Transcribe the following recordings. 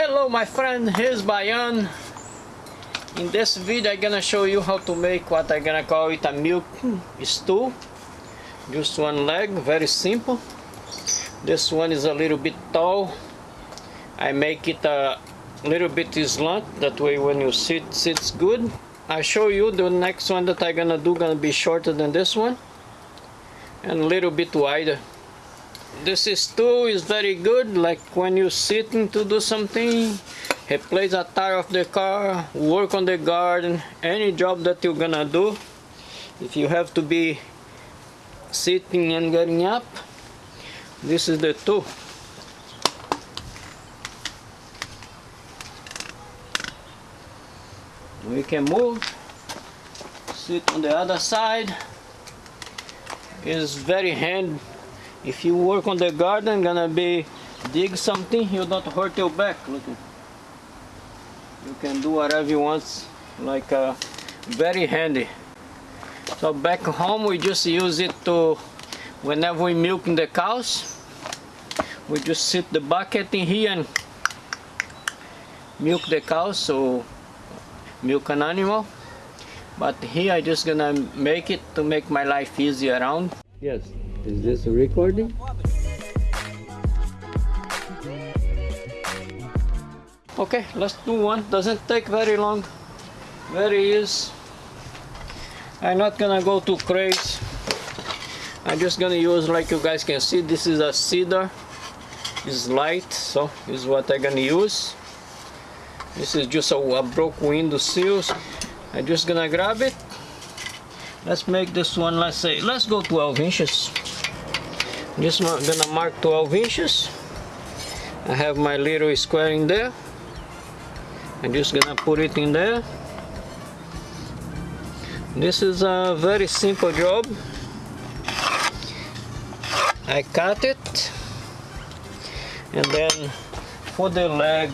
Hello my friend, here's Bayan. In this video I'm gonna show you how to make what I'm gonna call it a milk stew. Just one leg, very simple. This one is a little bit tall. I make it a little bit slant, that way when you sit, sits good. I show you the next one that I'm gonna do gonna be shorter than this one and a little bit wider this is stew is very good like when you're sitting to do something replace a tire of the car work on the garden any job that you're gonna do if you have to be sitting and getting up this is the tool we can move sit on the other side is very hand if you work on the garden gonna be dig something you don't hurt your back. Look you can do whatever you want like uh, very handy. So back home we just use it to whenever we milk the cows we just sit the bucket in here and milk the cows so milk an animal. But here I just gonna make it to make my life easy around. Yes is this a recording? Okay let's do one. Doesn't take very long. Very easy. I'm not gonna go too crazy. I'm just gonna use like you guys can see this is a cedar. It's light so this is what I'm gonna use. This is just a, a broke window seals. I'm just gonna grab it. Let's make this one let's say let's go 12 inches just gonna mark 12 inches. I have my little square in there. I'm just gonna put it in there. This is a very simple job. I cut it and then for the leg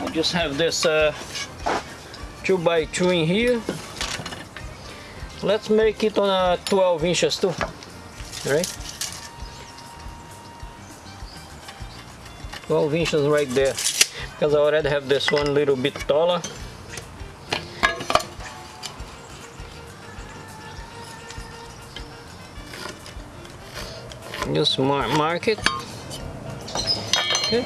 I just have this uh, 2 by 2 in here. Let's make it on a 12 inches too. Right 12 inches right there. Because I already have this one a little bit taller. Just mark, mark it. Okay.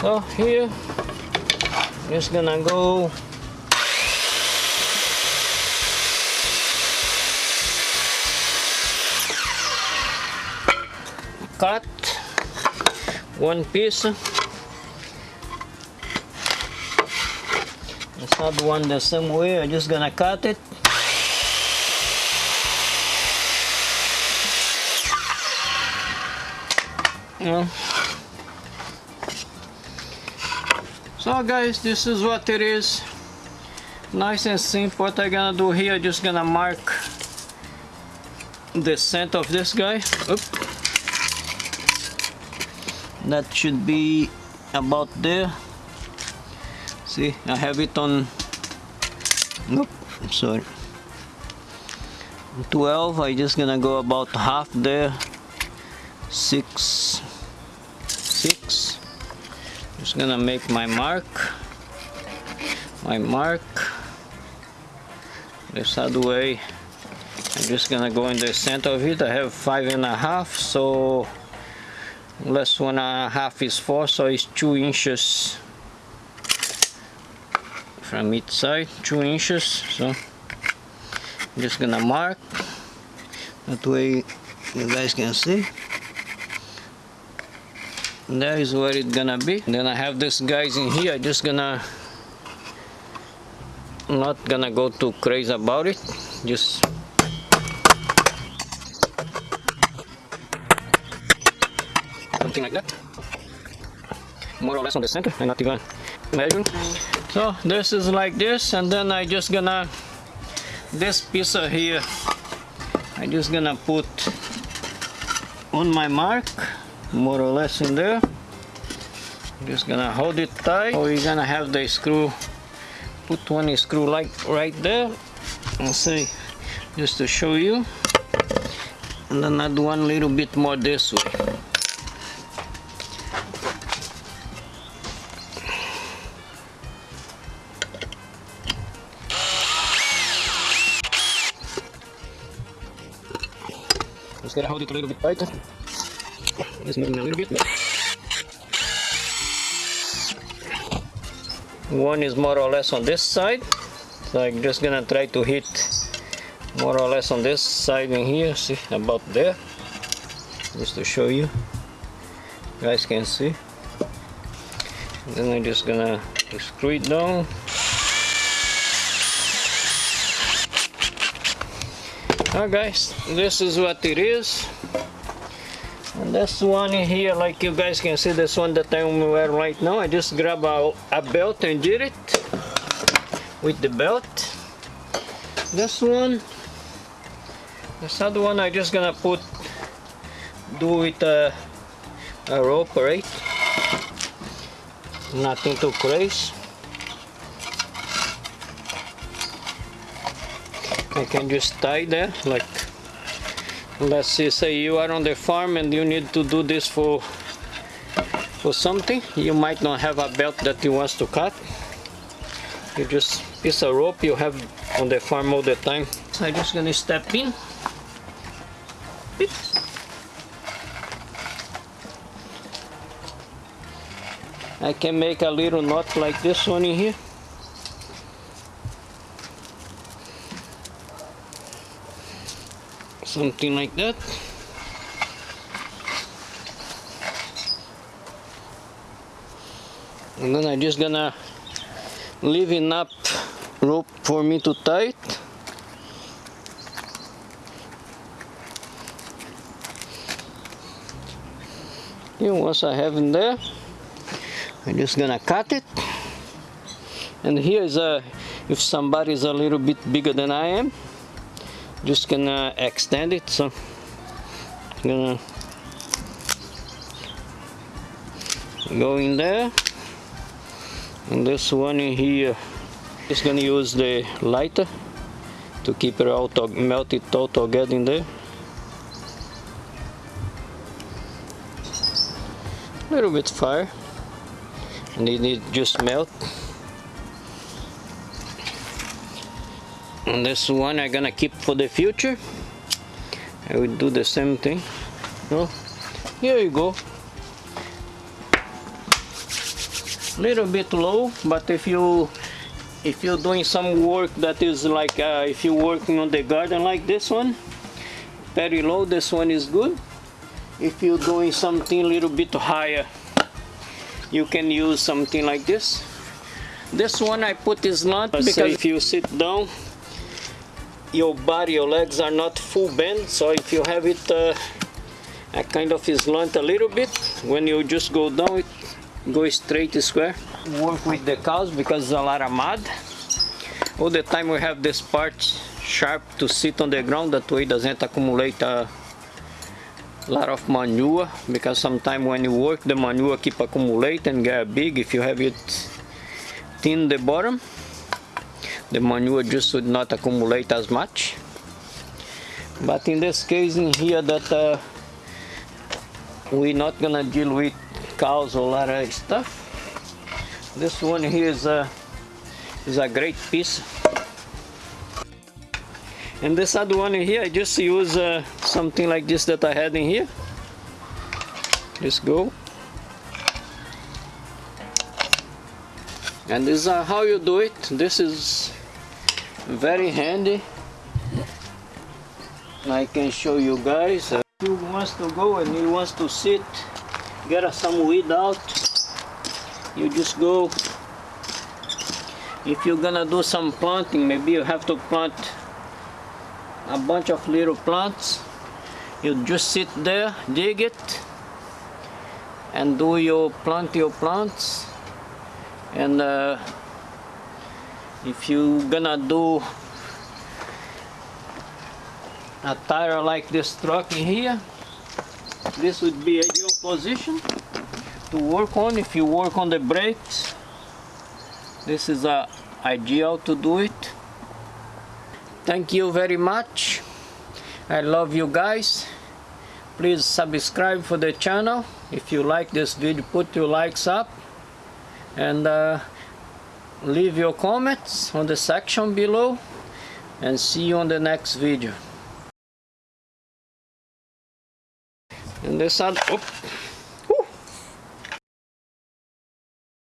So here. Just gonna go cut one piece. It's not one the same way. I'm just gonna cut it. Yeah. so guys this is what it is. Nice and simple. What I'm gonna do here just gonna mark the center of this guy. That should be about there. See I have it on nope sorry. 12 I just gonna go about half there. Six six. Just gonna make my mark. My mark. This other way I'm just gonna go in the center of it. I have five and a half so less one and a half is four so it's two inches from each side two inches so I'm just gonna mark. That way you guys can see. There is where it's gonna be. Then I have this guys in here I just gonna not gonna go too crazy about it. Just something like that. More or less on the center and not even measuring. So this is like this and then I just gonna this piece of here I just gonna put on my mark more or less in there. Just gonna hold it tight. You're gonna have the screw put one screw like right there and see just to show you. And then add one little bit more this way just gotta hold it a little bit tighter just moving a little bit one is more or less on this side. So I'm just gonna try to hit more or less on this side in here see about there just to show you guys can see. Then I'm just gonna screw it down Alright guys, this is what it is. And this one here, like you guys can see, this one that I'm wearing right now, I just grab a, a belt and did it with the belt. This one, this other one I just gonna put, do with a, a rope, right? Nothing too crazy. I can just tie there like let's say you are on the farm and you need to do this for for something. You might not have a belt that you want to cut. You just piece of rope you have on the farm all the time. So I'm just gonna step in. I can make a little knot like this one in here something like that. And then I'm just gonna leave enough rope for me to tie it here once I have in there I'm just gonna cut it. And here is a if somebody is a little bit bigger than I am just gonna extend it so I'm gonna go in there. And this one in here just gonna use the lighter to keep it all to melt it all together in there. A little bit fire. And it just melt and this one I'm gonna keep for the future. I will do the same thing. Here you go. A little bit low but if you if you're doing some work that is like uh, if you're working on the garden like this one very low this one is good. If you're doing something a little bit higher you can use something like this. This one I put is not because if you sit down your body, your legs are not full bend, so if you have it uh, kind of slant a little bit, when you just go down, it go straight square. Work with the cows because there's a lot of mud. All the time we have this part sharp to sit on the ground, that way it doesn't accumulate a lot of manure because sometimes when you work the manure keep accumulate and get big if you have it thin the bottom the manure just would not accumulate as much. But in this case in here that uh, we're not gonna deal with cows or a lot of stuff. This one here is a is a great piece. And this other one here I just use uh, something like this that I had in here. Just go. And this is how you do it. This is very handy. I can show you guys. Uh, if you wants to go and he wants to sit. Get some weed out. You just go. If you're gonna do some planting maybe you have to plant a bunch of little plants. You just sit there dig it and do your plant your plants. And uh, if you gonna do a tire like this truck in here this would be ideal position to work on. If you work on the brakes this is a ideal to do it. Thank you very much. I love you guys. Please subscribe for the channel. If you like this video put your likes up. And uh, leave your comments on the section below and see you on the next video. And this oh,